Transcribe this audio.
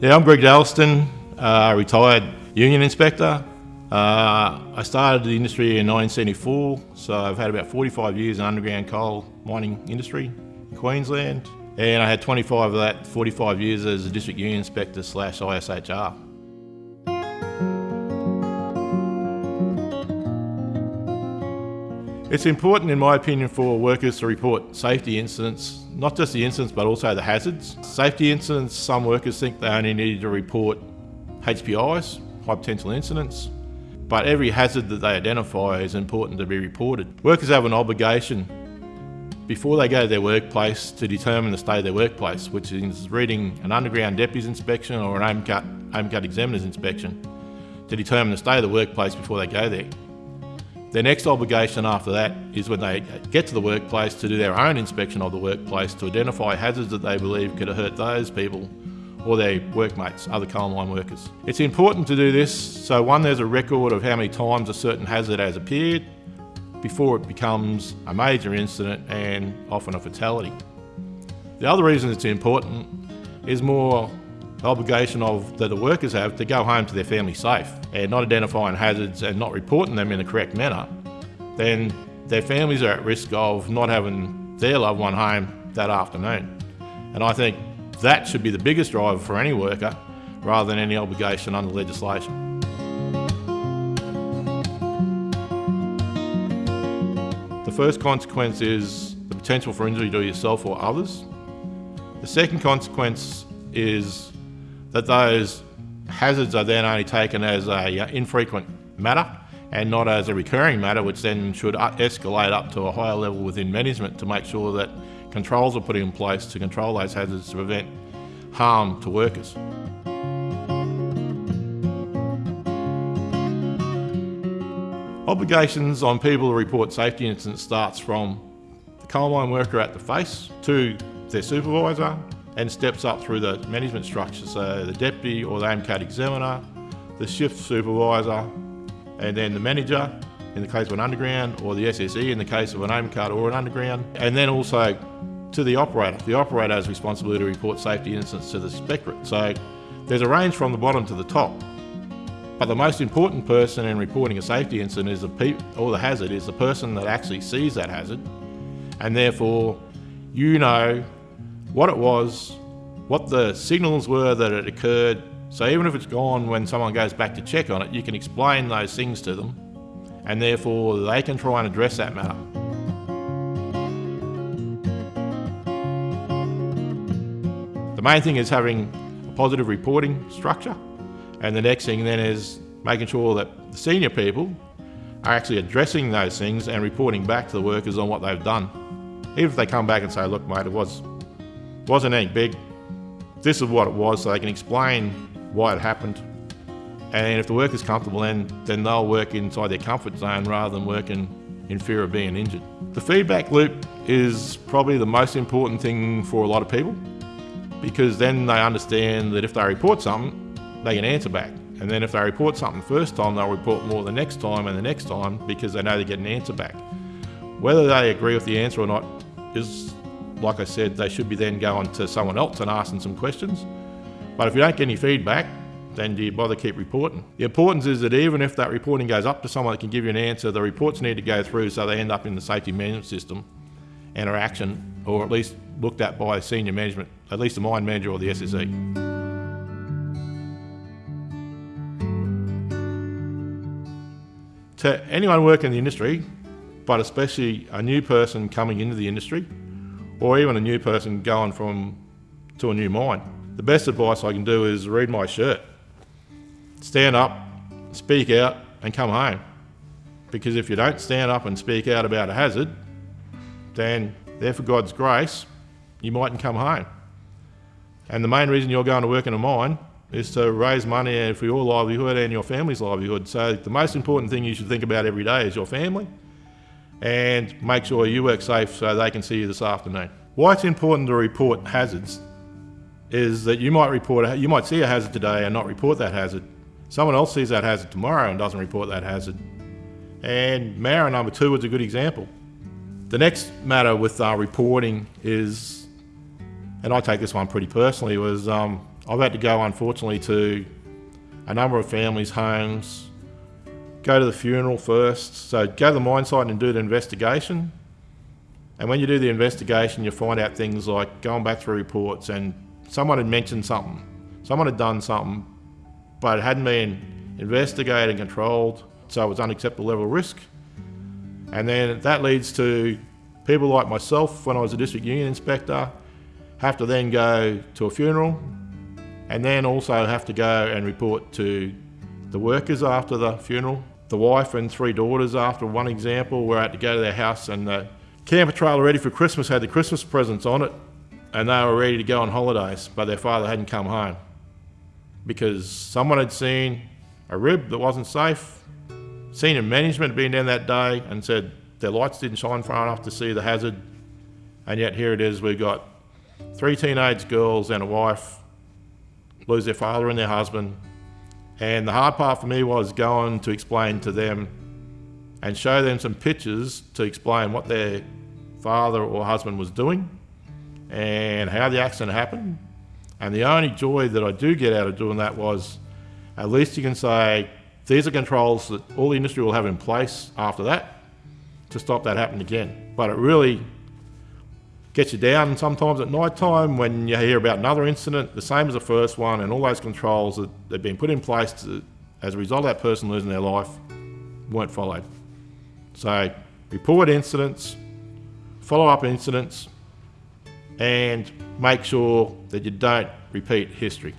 Yeah, I'm Greg Dalliston, uh, retired union inspector. Uh, I started the industry in 1974, so I've had about 45 years in underground coal mining industry in Queensland. And I had 25 of that, 45 years as a district union inspector slash ISHR. It's important, in my opinion, for workers to report safety incidents, not just the incidents, but also the hazards. Safety incidents, some workers think they only need to report HPIs, high potential incidents, but every hazard that they identify is important to be reported. Workers have an obligation before they go to their workplace to determine the state of their workplace, which is reading an underground deputy's inspection or an open cut, open cut examiner's inspection to determine the state of the workplace before they go there. Their next obligation after that is when they get to the workplace to do their own inspection of the workplace to identify hazards that they believe could hurt those people or their workmates, other coal mine workers. It's important to do this so one, there's a record of how many times a certain hazard has appeared before it becomes a major incident and often a fatality. The other reason it's important is more obligation of that the workers have to go home to their family safe and not identifying hazards and not reporting them in the correct manner, then their families are at risk of not having their loved one home that afternoon. And I think that should be the biggest driver for any worker rather than any obligation under legislation. The first consequence is the potential for injury to yourself or others. The second consequence is that those hazards are then only taken as a uh, infrequent matter and not as a recurring matter, which then should escalate up to a higher level within management to make sure that controls are put in place to control those hazards to prevent harm to workers. Obligations on people to report safety incidents starts from the coal mine worker at the face to their supervisor and steps up through the management structure. So the deputy or the open cut examiner, the shift supervisor, and then the manager in the case of an underground, or the SSE in the case of an open cut or an underground, and then also to the operator. The operator has responsibility to report safety incidents to the inspectorate. So there's a range from the bottom to the top. But the most important person in reporting a safety incident is the or the hazard is the person that actually sees that hazard, and therefore you know what it was, what the signals were that it occurred. So even if it's gone when someone goes back to check on it, you can explain those things to them and therefore they can try and address that matter. The main thing is having a positive reporting structure and the next thing then is making sure that the senior people are actually addressing those things and reporting back to the workers on what they've done. Even if they come back and say, look mate, it was wasn't anything big. This is what it was, so they can explain why it happened. And if the worker's comfortable, then, then they'll work inside their comfort zone rather than working in fear of being injured. The feedback loop is probably the most important thing for a lot of people because then they understand that if they report something, they can answer back. And then if they report something first time, they'll report more the next time and the next time because they know they get an answer back. Whether they agree with the answer or not is like I said, they should be then going to someone else and asking some questions. But if you don't get any feedback, then do you bother keep reporting? The importance is that even if that reporting goes up to someone that can give you an answer, the reports need to go through so they end up in the safety management system and are action, or at least looked at by senior management, at least the mine manager or the SSE. To anyone working in the industry, but especially a new person coming into the industry, or even a new person going from to a new mine. The best advice I can do is read my shirt. Stand up, speak out, and come home. Because if you don't stand up and speak out about a hazard, then there for God's grace, you mightn't come home. And the main reason you're going to work in a mine is to raise money for your livelihood and your family's livelihood. So the most important thing you should think about every day is your family and make sure you work safe so they can see you this afternoon. Why it's important to report hazards is that you might report, you might see a hazard today and not report that hazard. Someone else sees that hazard tomorrow and doesn't report that hazard. And Moura number two was a good example. The next matter with uh, reporting is, and I take this one pretty personally, was um, I've had to go, unfortunately, to a number of families' homes, go to the funeral first. So go to the mine site and do the investigation. And when you do the investigation, you find out things like going back through reports and someone had mentioned something, someone had done something, but it hadn't been investigated and controlled, so it was unacceptable level of risk. And then that leads to people like myself, when I was a district union inspector, have to then go to a funeral and then also have to go and report to the workers after the funeral. The wife and three daughters, after one example, were out to go to their house and the camper trailer ready for Christmas had the Christmas presents on it and they were ready to go on holidays, but their father hadn't come home because someone had seen a rib that wasn't safe. Senior management had been down that day and said their lights didn't shine far enough to see the hazard, and yet here it is. We've got three teenage girls and a wife lose their father and their husband. And the hard part for me was going to explain to them and show them some pictures to explain what their father or husband was doing and how the accident happened. And the only joy that I do get out of doing that was at least you can say these are controls that all the industry will have in place after that to stop that happening again. But it really gets you down sometimes at night time when you hear about another incident, the same as the first one, and all those controls that have been put in place to, as a result of that person losing their life weren't followed. So report incidents, follow up incidents, and make sure that you don't repeat history.